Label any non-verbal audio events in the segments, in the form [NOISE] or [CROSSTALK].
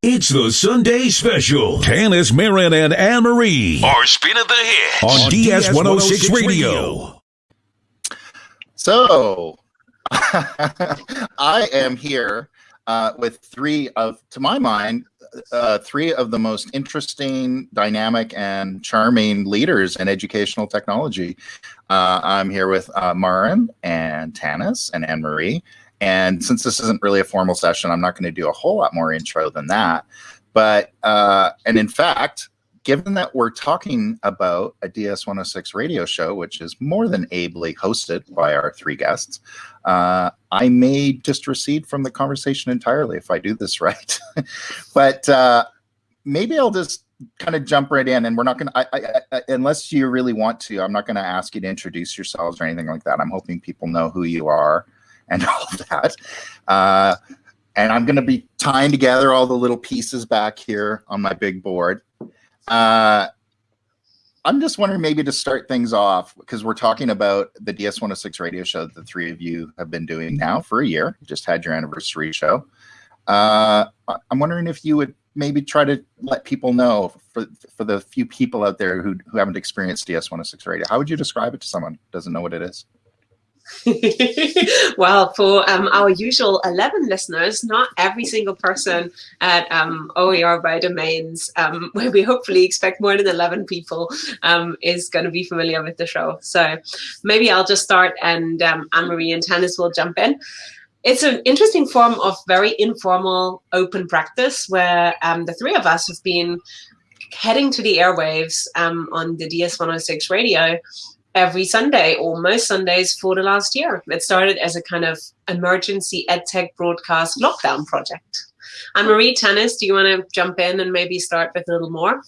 It's the Sunday special. Tanis, Maren, and Anne Marie are spinning the hits on, DS 106 Radio. So, [LAUGHS] I am here uh, with three of, to my mind, uh, three of the most interesting, dynamic, and charming leaders in educational technology. Uh, I'm here with uh, Maren and Tanis and Anne Marie. And since this isn't really a formal session, I'm not going to do a whole lot more intro than that. But, uh, and in fact, given that we're talking about a DS106 radio show, which is more than ably hosted by our three guests, uh, I may just recede from the conversation entirely if I do this [LAUGHS] right. but uh, maybe I'll just kind of jump right in and we're not going to, unless you really want to, I'm not going to ask you to introduce yourselves or anything like that. I'm hoping people know who you are and [LAUGHS] all that. Uh, and I'm going to be tying together all the little pieces back here on my big board. Uh, I'm just wondering maybe to start things off because we're talking about the DS106 radio show that the three of you have been doing now for a year. You just had your anniversary show. Uh, I'm wondering if you would maybe try to let people know for for the few people out there who who haven't experienced DS106 radio. How would you describe it to someone who doesn't know what it is? [LAUGHS] well, for um, our usual 11 listeners, not every single person at um, OER by Domains, um, [LAUGHS] where we hopefully expect more than 11 people, um, is going to be familiar with the show. So maybe I'll just start and um, Anne-Marie and Tanis will jump in. It's an interesting form of very informal open practice where um, the three of us have been heading to the airwaves on the DS106 radio every Sunday or most Sundays for the last year. It started as a kind of emergency edtech broadcast lockdown project. Anne Marie Tanis, do you want to jump in and maybe start with a little more?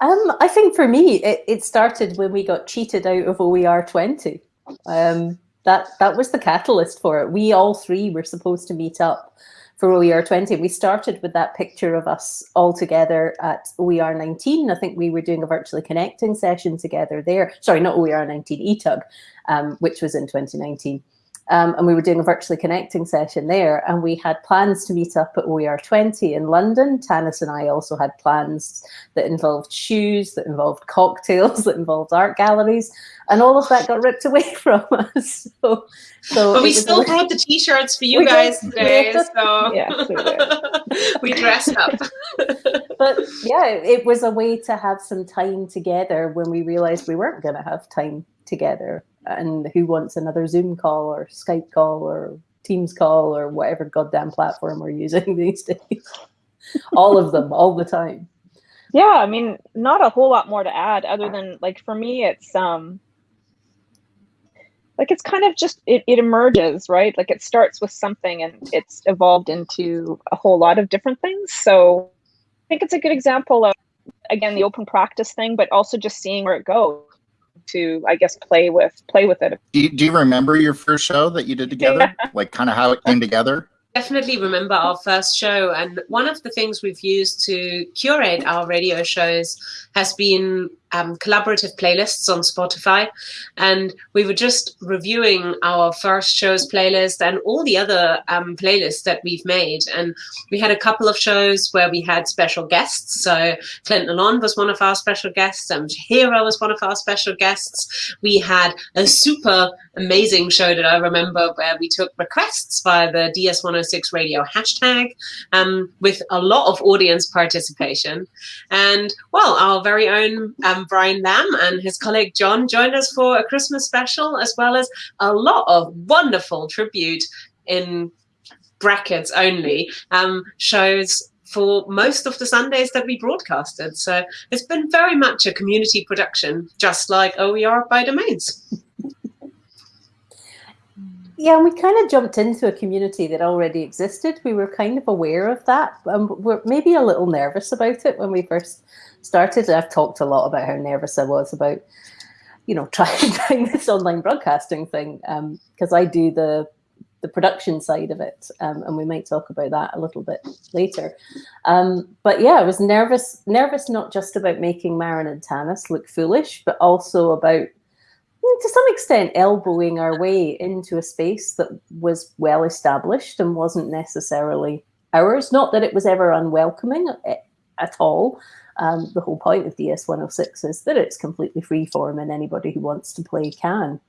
Um, I think for me, it, it started when we got cheated out of OER 20. Um, that, that was the catalyst for it. We all three were supposed to meet up for OER 20. We started with that picture of us all together at OER 19. I think we were doing a virtually connecting session together there. Sorry, not OER 19, ETUG, um, which was in 2019. Um, and we were doing a virtually connecting session there. And we had plans to meet up at OER 20 in London. Tanis and I also had plans that involved shoes, that involved cocktails, [LAUGHS] that involved art galleries. And all of that got ripped away [LAUGHS] from us. So, so but we still brought the t-shirts for you guys did. today. So [LAUGHS] yeah, we dressed up. but yeah, it was a way to have some time together when we realized we weren't going to have time together and who wants another Zoom call or Skype call or Teams call or whatever goddamn platform we're using [LAUGHS] these days. all of them, all the time. Yeah, I mean, not a whole lot more to add other than like for me, it's um like it's kind of just it, it emerges, right? Like it starts with something and it's evolved into a whole lot of different things. So I think it's a good example of again the open practice thing, but also just seeing where it goes to I guess play with play with it. Do you, do you remember your first show that you did together? Yeah. Like kind of how it came together? definitely remember our first show. And one of the things we've used to curate our radio shows has been um, collaborative playlists on Spotify. And we were just reviewing our first show's playlist and all the other um, playlists that we've made. And we had a couple of shows where we had special guests. So Clint Lalonde was one of our special guests and Hero was one of our special guests. We had a super amazing show that I remember where we took requests via the DS106 radio hashtag um, with a lot of audience participation. And well, our very own um, Brian Lamb and his colleague John joined us for a Christmas special, as well as a lot of wonderful tribute in brackets only um, shows for most of the Sundays that we broadcasted. So it's been very much a community production, just like OER by Domains. Yeah, and we kind of jumped into a community that already existed. We were kind of aware of that. and we're maybe a little nervous about it when we first started. I've talked a lot about how nervous I was about, you know, [LAUGHS] trying, trying this online broadcasting thing because um, I do the the production side of it, um, and we might talk about that a little bit later. Um, but yeah, I was nervous, nervous not just about making Maren and Tanis look foolish, but also about to some extent elbowing our way into a space that was well established and wasn't necessarily ours. Not that it was ever unwelcoming eh, at all. Um, the whole point of DS106 is that it's completely free form and anybody who wants to play can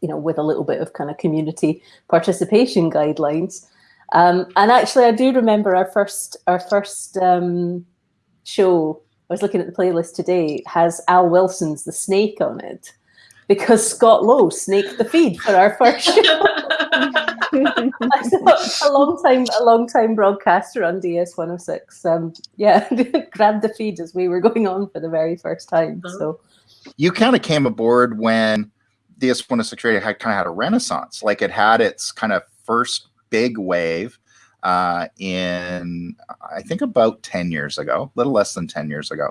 you know, with a little bit of kind of community participation [LAUGHS] guidelines. Um, and actually, I do remember our first our first um, show. I was looking at the playlist today. Has Al Wilson's "The Snake" on it because Scott Lowe snaked the feed for our first show. [LAUGHS] a long time, a long time broadcaster on DS 106. Um, yeah, [LAUGHS] grabbed the feed as we were going on for the very first time. So, you kind of came aboard when DS106 Radio had kind of had a renaissance. Like it had its kind of first big wave uh, in I think about 10 years ago, a little less than 10 years ago.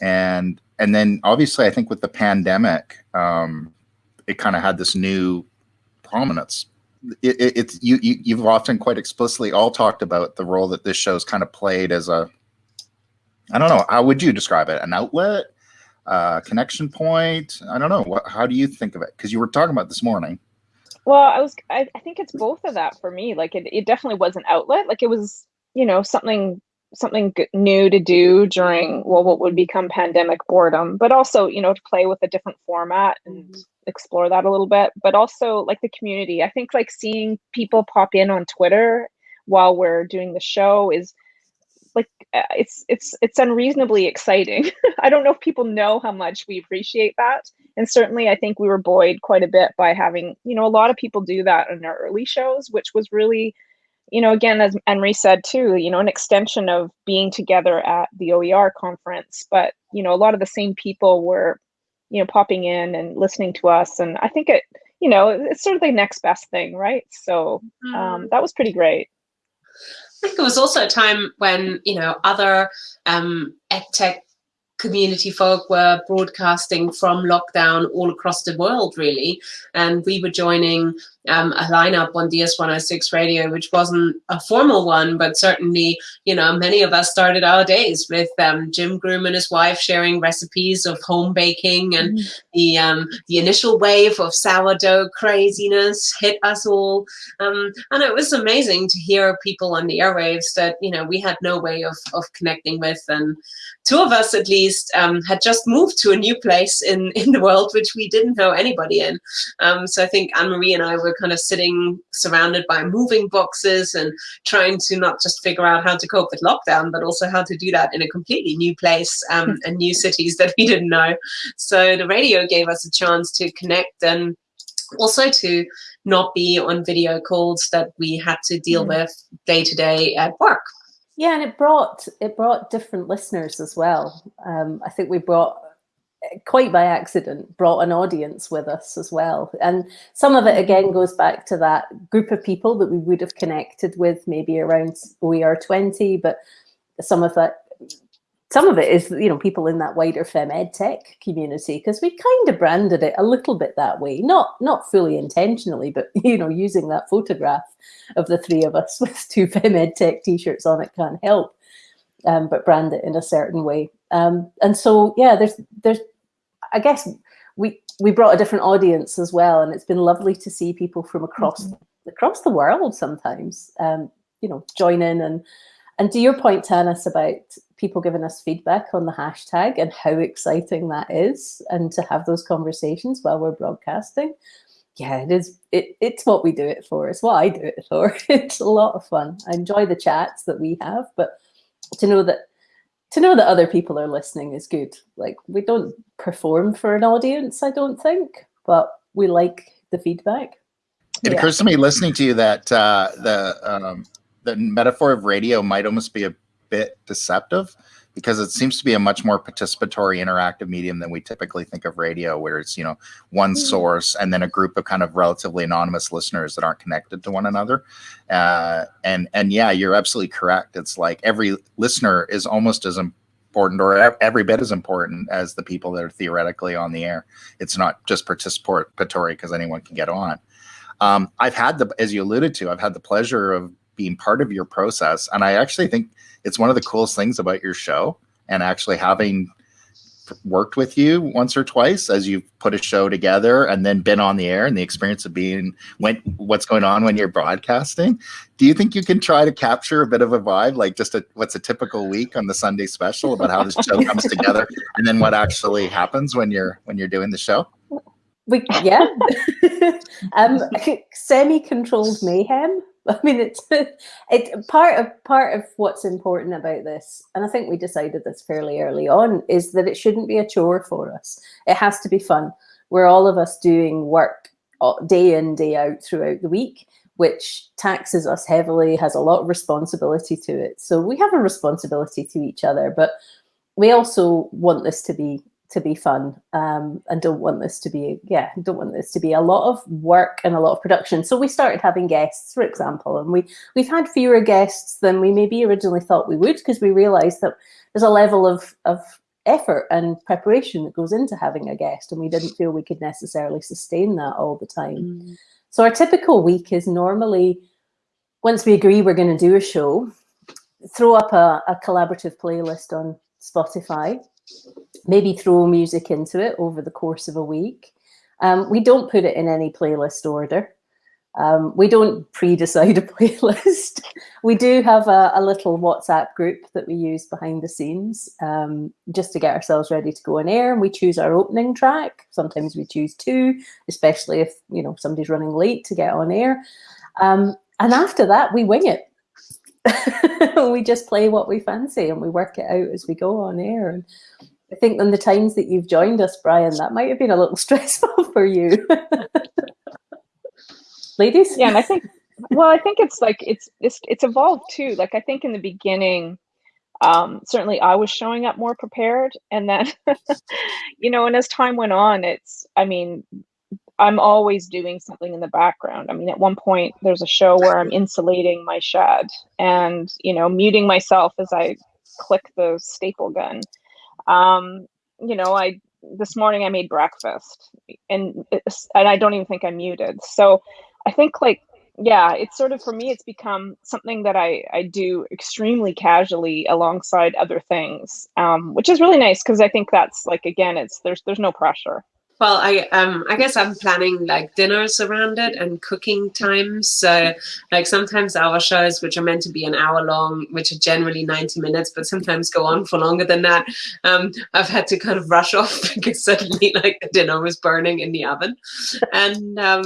And and then obviously I think with the pandemic, um, it kind of had this new prominence. It, it, it's you, you you've often quite explicitly all talked about the role that this show's kind of played as a I don't know, how would you describe it? An outlet? uh, connection point? I don't know. What, how do you think of it? Because you were talking about this morning. Well, I was. I, I think it's both of that for me. Like it, it definitely was an outlet. Like it was, you know, something something new to do during well what would become pandemic boredom but also you know to play with a different format and mm-hmm. explore that a little bit but also like the community i think like seeing people pop in on twitter while we're doing the show is like uh, it's it's it's unreasonably exciting. [LAUGHS] I don't know if people know how much we appreciate that. And certainly I think we were buoyed quite a bit by having, you know, a lot of people do that in our early shows, which was really, you know, again, as Anne-Marie said too, you know, an extension of being together at the OER conference. But, you know, a lot of the same people were, you know, popping in and listening to us. And I think it, you know, it's sort of the next best thing, right? So um, mm. that was pretty great. I think it was also a time when you know other um, tech community folk were broadcasting from lockdown all across the world, really. And we were joining um, a lineup on DS106 radio, which wasn't a formal one, but certainly, you know, many of us started our days with um, Jim Groom and his wife sharing recipes of home baking, and mm. the um, the initial wave of sourdough craziness hit us all, um, and it was amazing to hear people on the airwaves that you know we had no way of of connecting with, and two of us at least um, had just moved to a new place in [LAUGHS] in the world which we didn't know anybody in. Um, so I think Anne Marie and I were kind of sitting surrounded by moving boxes and trying to not just figure out how to cope with lockdown, but also how to do that in a completely new place um, [LAUGHS] and new cities that we didn't know. So the radio gave us a chance to connect and also to not be on video calls that we had to deal mm. with day to day at work. Yeah, and it brought it brought different listeners as well. Um, I think we brought quite by accident brought an audience with us as well and some of it again goes back to that group of people that we would have connected with maybe around oer 20 but some of that some of it is you know people in that wider fem ed tech community because we kind of branded it a little bit that way not not fully intentionally but [LAUGHS] you know using that photograph of the three of us [LAUGHS] with two fem ed tech t-shirts on it can't help um, but brand it in a certain way um, and so, yeah, there's, there's, I guess we, we brought a different audience as well. And it's been lovely to see people from across, mm -hmm. across the world sometimes, um, you know, join in and, and to your point, Tanis, about people giving us feedback on the hashtag and how exciting that is, and to have those conversations while we're broadcasting. Yeah, it is. It, it's what we do it for. It's what I do it for. [LAUGHS] It's a lot of fun. I enjoy the chats that we have, but to know that to know that other people are listening is good. Like we don't perform for an audience, I don't think, but we like the feedback. It yeah. occurs to me listening to you that uh, the um, the metaphor of radio might almost be a bit deceptive because it seems to be a much more participatory interactive medium than we typically think of radio where it's you know one mm. source and then a group of kind of relatively anonymous listeners that aren't connected to one another. Uh, and and yeah you're absolutely correct. It's like every listener is almost as important or every bit as important as the people that are theoretically on the air. It's not just participatory because anyone can get on. Um, I've had the, as you alluded to, I've had the pleasure of being part of your process, and I actually think it's one of the coolest things about your show, and actually having worked with you once or twice as you've put a show together and then been on the air and the experience of being when what's going on when you're broadcasting. Do you think you can try to capture a bit of a vibe like just a what's a typical week on the sunday special about how the show comes together and then what actually happens when you're when you're doing the show? We yeah. [LAUGHS] Um semi-controlled mayhem [LAUGHS] I mean, it's it part of part of what's important about this, and I think we decided this fairly early on, is that it shouldn't be a chore for us. It has to be fun. We're all of us doing work uh, day in day out throughout the week, which taxes us heavily, has a lot of responsibility to it. So we have a responsibility to each other, but we also want this to be to be fun um, and don't want this to be yeah don't want this to be a lot of work and a lot of production so we started having guests for example and we we've had fewer guests than we maybe originally thought we would because we realized that there's a level of of effort and preparation that goes into having a guest and we didn't feel we could necessarily sustain that all the time mm. so our typical week is normally once we agree we're going to do a show throw up a, a collaborative playlist on spotify maybe throw music into it over the course of a week. Um, we don't put it in any playlist order. Um, we don't pre-decide a [LAUGHS] playlist. we do have a, a, little WhatsApp group that we use behind the scenes um, just to get ourselves ready to go on air. And we choose our opening track. Sometimes we choose two, especially if you know somebody's running late to get on air. Um, and after that, we wing it. [LAUGHS] we just play what we fancy and we work it out as we go on air. And I think in the times that you've joined us, Brian, that might have been a little [LAUGHS] stressful for you. [LAUGHS] Ladies? Yeah, and I think well, I think it's like it's it's it's evolved too. Like I think in the beginning, um, certainly I was showing up more prepared, and then you know, and as time went on, it's I mean, I'm always doing something in the background. I mean, at one point, there's a show where I'm insulating my shed and, you know, muting myself as I click the staple gun. Um, you know, I this morning I made breakfast and and I don't even think I'm muted. So I think like yeah, it's sort of for me it's become something that I I do extremely casually alongside other things. Um, which is really nice because I think that's like again it's there's there's no pressure. Well, I um I guess I'm planning like dinners around it and cooking times. So like sometimes our shows, which are meant to be an hour long, which are generally 90 minutes, but sometimes go on for longer than that. Um, I've had to kind of rush [LAUGHS] off because suddenly like the dinner was burning in the oven. And um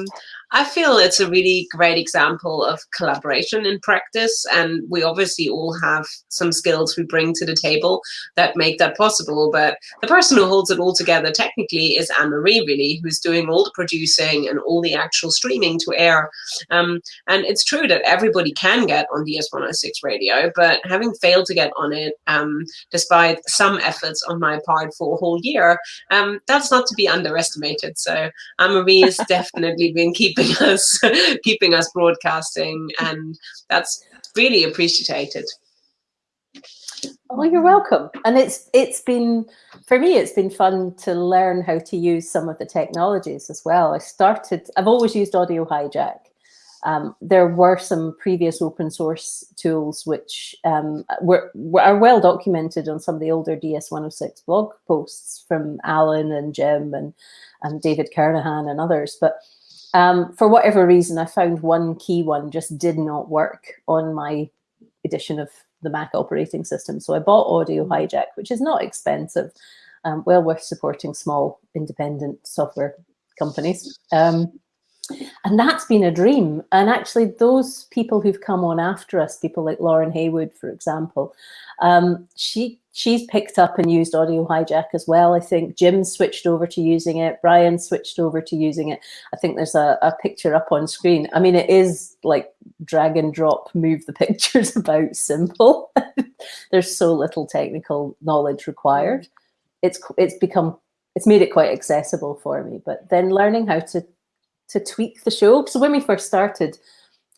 I feel it's a really great example of collaboration in practice. And we obviously all have some skills we bring to the table that make that possible. But the person who holds it all together technically is Anne Marie, really, who's doing all the producing and all the actual streaming to air. Um, and it's true that everybody can get on DS106 radio, but having failed to get on it, um, despite some efforts on my part for a whole year, um, that's not to be underestimated. So Anne Marie has [LAUGHS] definitely been keeping keeping [LAUGHS] us keeping us broadcasting, and that's really appreciated. Oh, you're welcome. And it's it's been for me, it's been fun to learn how to use some of the technologies as well. I started. I've always used Audio Hijack. Um, there were some previous open source tools which um, were, were, are well documented on some of the older DS106 blog posts from Alan and Jim and, and David Kernohan and others. But um, for whatever reason, I found one key one just did not work on my edition of the Mac operating system. So I bought Audio. Hijack, which is not expensive, um, well worth supporting small independent software companies. Um, and that's been a dream. And actually, those people who've come on after us, people like Lauren Haywood, for example, um, she she's picked up and used Audio Hijack as well. I think Jim switched over to using it. Brian switched over to using it. I think there's a, a picture up on screen. I mean, it is like drag and drop, move the [LAUGHS] pictures about simple. [LAUGHS] there's so little technical knowledge required. It's it's become it's made it quite accessible for me. But then learning how to to tweak the show. So when we first started,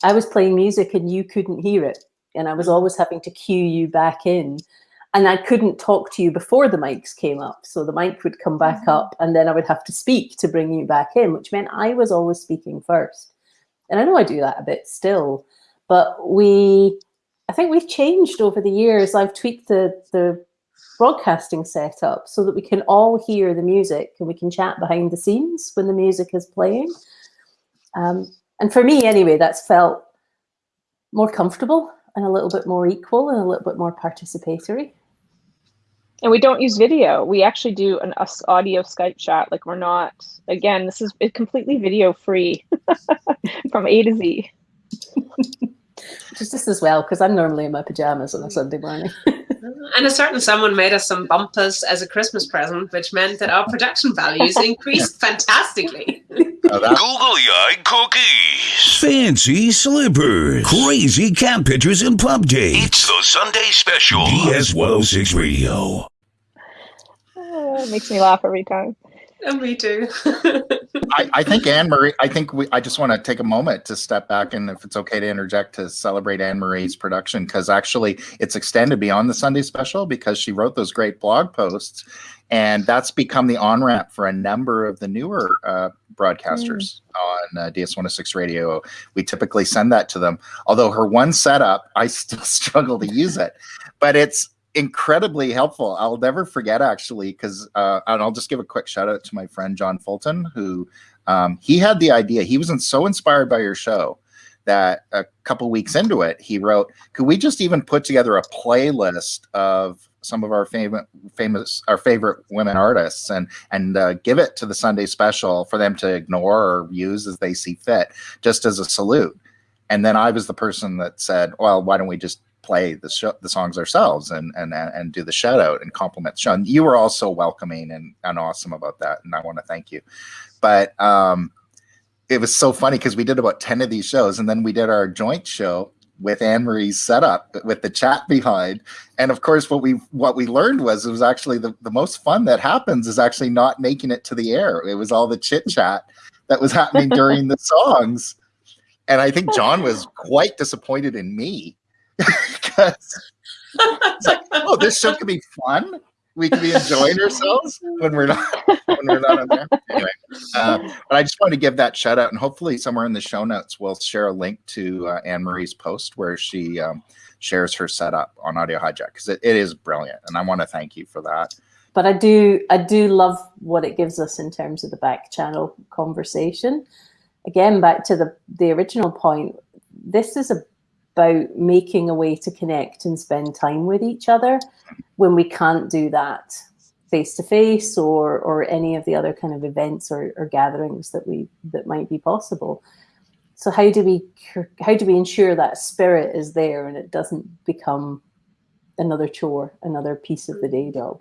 I was playing music and you couldn't hear it. And I was always having to cue you back in. And I couldn't talk to you before the mics came up. So the mic would come back mm -hmm. up and then I would have to speak to bring you back in, which meant I was always speaking first. and I know I do that a bit still, but we, I think we've changed over the years. I've tweaked the the broadcasting setup so that we can all hear the music and we can chat behind the scenes when the music is playing. Um, and for me, anyway, that's felt more comfortable and a little bit more equal and a little bit more participatory. And we don't use video. We actually do an audio Skype chat. Like we're not, again, this is completely video free [LAUGHS] from A to Z. Just as well, because I'm normally in my pajamas on a Sunday morning. [LAUGHS] and a certain someone made us some bumpers as a Christmas present, which meant that our production values [LAUGHS] increased fantastically. Googly eyed cookies, fancy slippers, crazy cat pictures and pub dates. It's the Sunday special. DS 106 Radio. Uh, makes me laugh every time. And me too. I, [LAUGHS] I, think Anne Marie. I think we. I just want to take a moment to step back, and if it's okay to interject, to celebrate Anne Marie's production because actually it's extended beyond the Sunday special because she wrote those great blog posts, and that's become the on ramp for a number of the newer uh, broadcasters mm. on uh, DS 106 Radio. We typically send that to them. Although her one setup, I still [LAUGHS] struggle to use it, but it's incredibly helpful. I'll never forget actually, because uh, and I'll just give a quick shout out to my friend John Fulton, who um, he had the idea. He was so inspired by your show that a couple weeks into it, he wrote, "Could we just even put together a playlist of some of our favorite, famous, our favorite women artists, and and uh, give it to the Sunday special for them to ignore or use as they see fit, just as a salute." And then I was the person that said, "Well, why don't we just play the show, the songs ourselves and and and do the shout out and compliment the show. And you were also welcoming and, and awesome about that, and I want to thank you. But um, it was so funny because we did about ten of these shows, and then we did our joint show with Anne Marie's setup with the chat behind. And of course, what we what we learned was it was actually the, the most fun that happens is actually not making it to the air. It was all the chit chat that was happening during the [LAUGHS] songs. And I think John was [LAUGHS] quite disappointed in me because it's like, oh, this show could be fun. We could be enjoying ourselves when we're not when we're not on there. Anyway, uh, but I just want to give that shout out, and hopefully somewhere in the show notes we'll share a link to uh, Anne Marie's post where she um, shares her setup on Audio Hijack because it, it is brilliant, and I want to thank you for that. But I do I do love what it gives us in terms of the back channel conversation. Again, back to the the original point. This is a about making a way to connect and spend time with each other when we can't do that face to face or or any of the other kind of events or, or gatherings that we that might be possible. So how do we how do we ensure that spirit is there and it doesn't become another chore another piece of the day job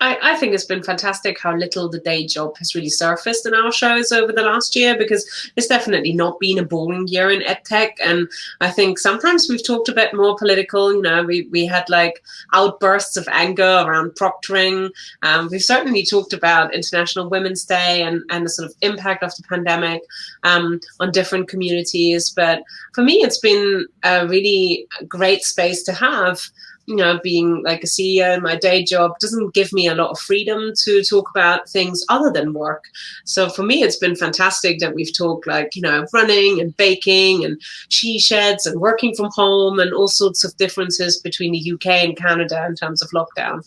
I, I, think it's been fantastic how little the day job has really surfaced in our shows over the last year because it's definitely not been a boring year in edtech. And I think sometimes we've talked a bit more political. You know, we, we had like outbursts of anger around proctoring. Um, we've certainly talked about International Women's Day and, and the sort of impact of the pandemic um, on different communities. But for me, it's been a really great space to have you know, being like a CEO in my day job doesn't give me a lot of freedom to talk about things other than work. So for me, it's been fantastic that we've talked like, you know, running and baking and she sheds and working from home and all sorts of differences between the UK and Canada in terms of lockdown.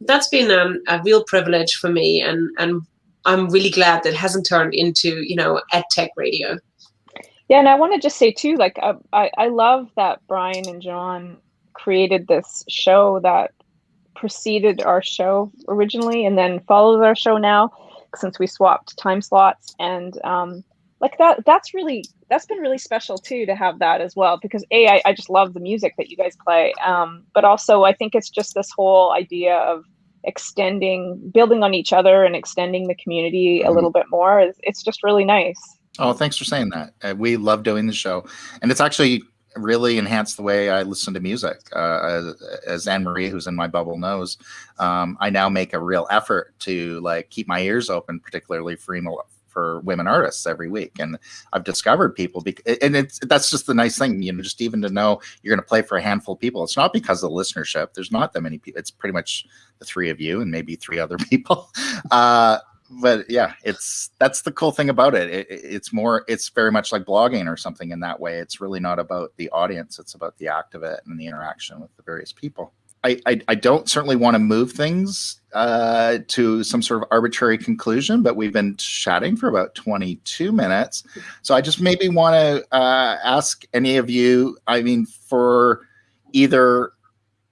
That's been um, a real privilege for me. And, and I'm really glad that hasn't turned into, you know, ed tech radio. Yeah, and I want to just say too, like uh, I, I love that Brian and John created this show that preceded our show originally and then follows our show now since we swapped time slots. And um, like that that's really that's been really special too to have that as well because a I, I just love the music that you guys play um, but also i think it's just this whole idea of extending building on each other and extending the community a mm-hmm. little bit more. It's, it's just really nice. Oh thanks for saying that. Uh, we love doing the show. And it's actually really enhanced the way I listen to music. Uh, as, Anne Marie, who's in my bubble, knows, um, I now make a real effort to like keep my ears open, particularly for for women artists every week. And I've discovered people, because, and it's that's just the nice thing, you know, just even to know you're going to play for a handful of people. It's not because of the listenership. There's not that many people. It's pretty much the three of you and maybe three other [LAUGHS] people. Uh, but yeah, it's that's the cool thing about it. it. It's more, it's very much like blogging or something in that way. It's really not about the audience; it's about the act of it and the interaction with the various people. I, I, I don't certainly want to move things uh, to some sort of arbitrary conclusion, but we've been chatting for about 22 minutes. So I just maybe want to uh, ask any of you, I mean, for either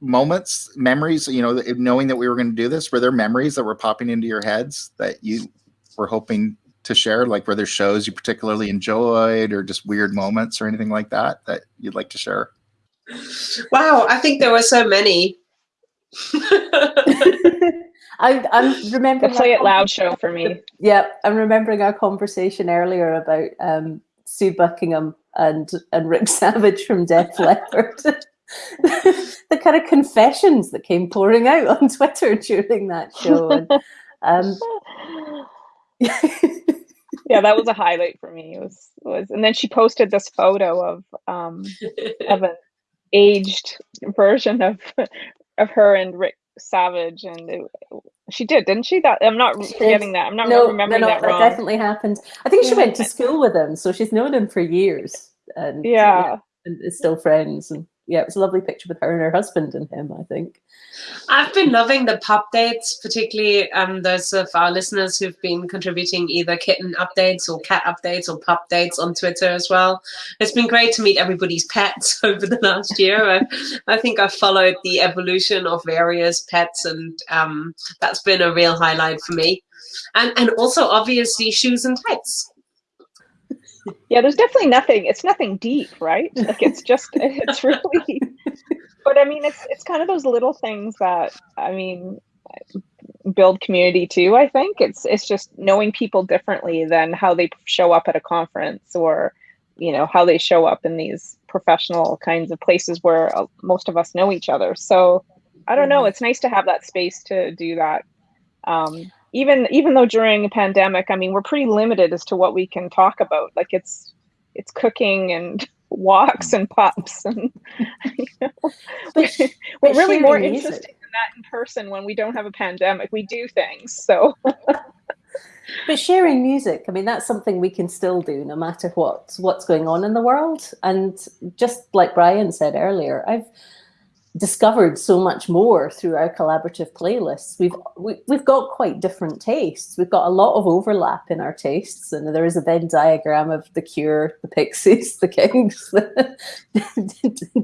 moments, memories, you know, knowing that we were going to do this, were there memories that were popping into your heads that you were hoping to share? Like, were there shows you particularly enjoyed or just weird moments or anything like that that you'd like to share? Wow, I think there were so many. [LAUGHS] I, I'm remembering the play it loud show for me. Yeah, I'm remembering our conversation earlier about um, Sue Beckingham and and Rick [LAUGHS] Savage from Def Leppard. The kind of confessions that came pouring out on Twitter during that show. And, um, [LAUGHS] yeah, that was a highlight for me. It was was, and then she posted this photo of um, of an aged version of of her and Rick Savage, and it, she did, didn't she? That I'm not forgetting that. I'm not no, remembering no, no, that wrong. That definitely happened. I think she went to school with him, so she's known him for years. And yeah, yeah and is still friends. And yeah, it was a lovely picture with her and her husband and him, I think. I've been loving the pup dates, particularly um, those of our listeners who've been contributing either kitten updates or cat updates or pup dates on Twitter as well. It's been great to meet everybody's pets [LAUGHS] over the last year. I, I think I've followed the evolution of various pets, and um, that's been a real highlight for me. And, and also, obviously, shoes and tights yeah there's definitely nothing it's nothing deep right? Like it's just [LAUGHS] it's really but i mean it's it's kind of those little things that i mean build community too i think. It's it's just knowing people differently than how they show up at a conference or you know how they show up in these professional kinds of places where uh, most of us know each other. So i don't know mm-hmm. it's nice to have that space to do that. Um, even even though during a pandemic, I mean, we're pretty limited as to what we can talk about. Like it's it's cooking and [LAUGHS] walks and pups and [LAUGHS] you know, [LAUGHS] we're, we're really more interested in that in person when we don't have a pandemic. We do things so. but sharing music, I mean, that's something we can still do no matter what what's going on in the world. And just like Brian said earlier, I've discovered so much more through our collaborative playlists. We've we, have we have got quite different tastes. We've got a lot of overlap in our tastes, and there is a Venn diagram of the Cure, the Pixies, [LAUGHS] the Kings,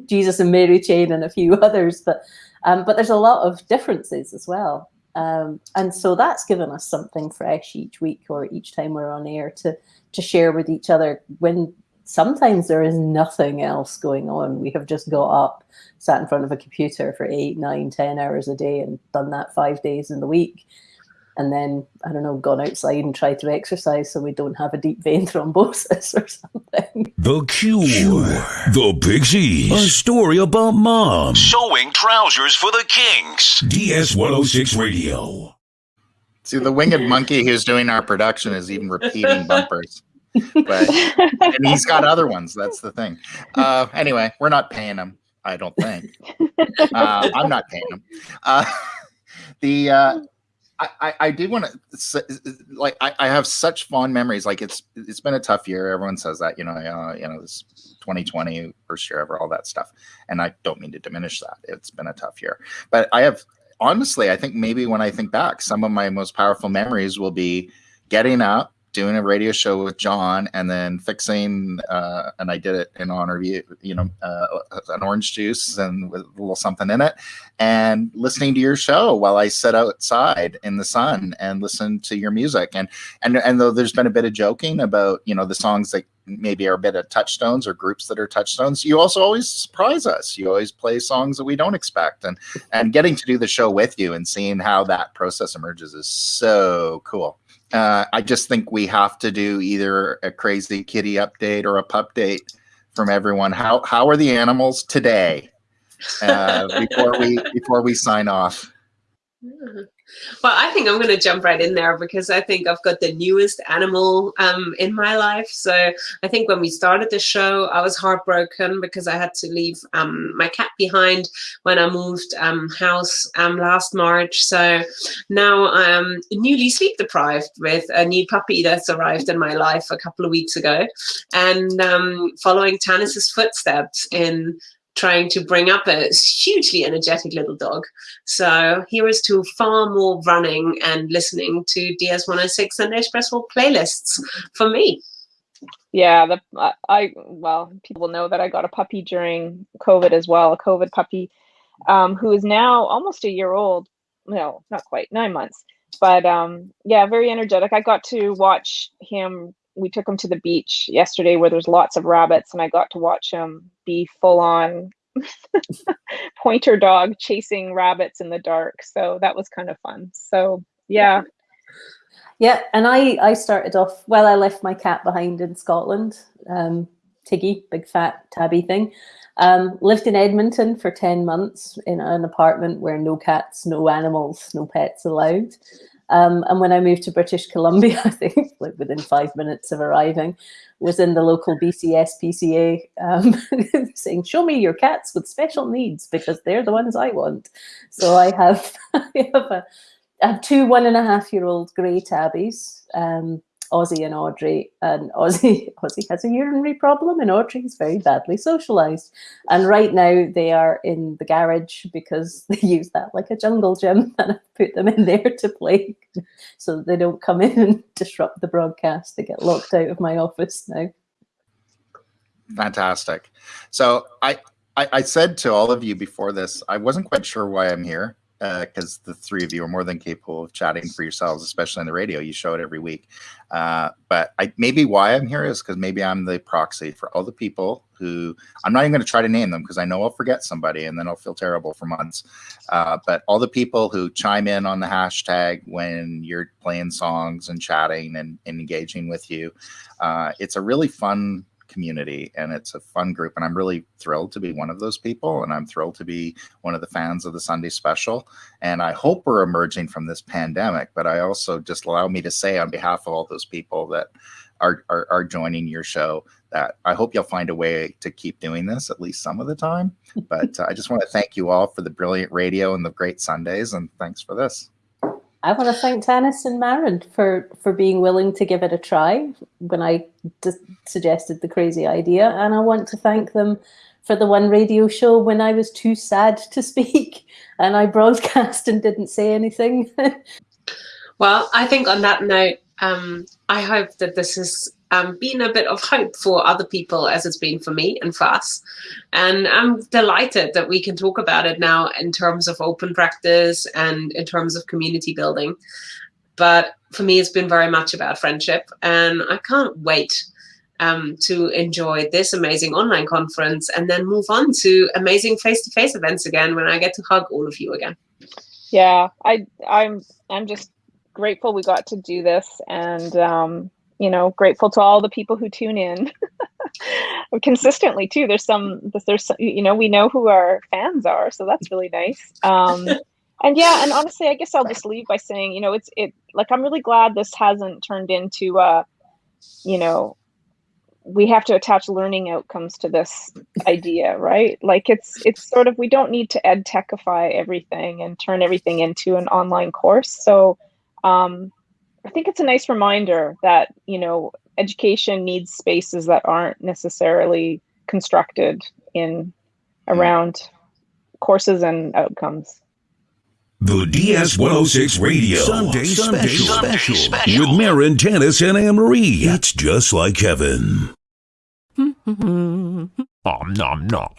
[LAUGHS] Jesus and Mary Chain, and a few others. But um, but there's a lot of differences as well. Um, and so that's given us something fresh each week or each time we're on air to to share with each other when sometimes there is nothing else going on. We have just got up, sat in front of a computer for eight, nine, ten hours a day and done that five days in the week. And then, I don't know, gone outside and tried to exercise so we don't have a deep vein [LAUGHS] thrombosis or something. The Cure. The Pixies. A story about mom. Sewing trousers for the Kings. DS 106 Radio. See, the winged monkey who's doing our production is even repeating bumpers but [LAUGHS] and he's got other ones. That's the thing. Uh, anyway, we're not paying him. I don't think. Uh, I'm not paying him. Uh, [LAUGHS] the uh, I, I do want to like I, I have such fond memories. Like it's it's been a tough year. Everyone says that you know uh, you know this 2020 first year ever, all that stuff. And I don't mean to diminish that. It's been a tough year, but I have honestly I think maybe when I think back, some of my most powerful memories will be getting up doing a radio show with John and then fixing, uh, and I did it in honor of you, you know, uh, an orange juice and with a little something in it, and listening to your show while I sit outside in the sun and listen to your music. And and and though there's been a bit of joking about you know the songs that maybe are a bit of touchstones or groups that are touchstones, you also always surprise us. You always play songs that we don't expect, and and getting to do the show with you and seeing how that process emerges is so cool uh, I just think we have to do either a crazy kitty update or a pup date from everyone. How how are the animals today? Uh, [LAUGHS] before we before we sign off. Well, I think I'm going to jump right in there because I think I've got the newest animal um, in my life. So I think when we started the show, I was heartbroken because I had to leave um, my cat behind when I moved um, house um, last March. So now I'm newly sleep deprived with a new puppy that's arrived in my life a couple of weeks ago and um, following Tanis's footsteps in trying to bring up a hugely energetic little dog. So here is to far more running and listening to DS106 Sunday Espresso playlists for me. Yeah, the I well, people know that I got a puppy during COVID as well, a COVID puppy, um, who is now almost a year old. No, not quite, nine months. But um, yeah, very energetic. I got to watch him. We took him to the beach yesterday, where there's lots of rabbits, and I got to watch him be full on [LAUGHS] pointer dog chasing rabbits in the dark. So that was kind of fun. So yeah. Yeah, and I I started off well. I left my cat behind in Scotland, um, Tiggy, big fat tabby thing. Um, lived in Edmonton for ten months in an apartment where no cats, no animals, no pets allowed. Um, and when I moved to British Columbia, [LAUGHS] I think like within five minutes of arriving, was in the local BC SPCA um, [LAUGHS] saying, "Show me your cats with special needs because they're the ones I want." So I have [LAUGHS] I have a I have two one and a half year old grey tabbies. Um, Aussie and Audrey, and Aussie [LAUGHS] Aussie has a urinary problem, and Audrey is very badly socialized. And right now they are in the garage because [LAUGHS] they use that like a jungle gym, [LAUGHS] and I put them in there to play, so they don't come in and disrupt the broadcast. They get locked out of my office now. Fantastic. So I, I, I said to all of you before this, I wasn't quite sure why I'm here because uh, the three of you are more than capable of chatting for yourselves, especially on the radio. You show it every week. Uh, but I, maybe why I'm here is because maybe I'm the proxy for all the people who I'm not even going to try to name them because I know I'll forget somebody and then I'll feel terrible for months. Uh, but all the people who chime in on the hashtag when you're playing songs and chatting and, and engaging with you, uh, it's a really fun community and it's a fun group and i'm really thrilled to be one of those people and i'm thrilled to be one of the fans of the sunday special and i hope we're emerging from this pandemic but i also just allow me to say on behalf of all those people that are, are, are joining your show that I hope you'll find a way to keep doing this at least some of the time. But uh, I just want to thank you all for the brilliant radio and the great Sundays, and thanks for this. I want to thank Tanis and Maren for for being willing to give it a try when I suggested the crazy idea, and I want to thank them for the one radio show when I was too sad to speak [LAUGHS] and I broadcast and didn't say anything. [LAUGHS] well, I think on that note, um, I hope that this has um, been a bit of hope for other people as it's been for me and for us. And I'm delighted that we can talk about it now in terms of open practice and in terms of community building. But for me, it's been very much about friendship. And I can't wait um, to enjoy this amazing online conference and then move on to amazing face-to-face events again when I get to hug all of you again. Yeah, I, I'm, I'm just grateful we got to do this and um, you know grateful to all the people who tune in [LAUGHS] consistently too. There's some there's you know we know who our fans are so that's really nice. Um, [LAUGHS] and yeah and honestly i guess i'll just leave by saying you know it's it like i'm really glad this hasn't turned into uh you know we have to attach learning outcomes to this idea right? Like it's it's sort of we don't need to ed techify everything and turn everything into an online course. So um, I think it's a nice reminder that, you know, education needs spaces that aren't necessarily constructed in hmm. around courses and outcomes. The DS106 Radio Sunday, Sunday special, special, special with Maren, Tanis, and Anne Marie. It's just like heaven. [LAUGHS] nom nom nom.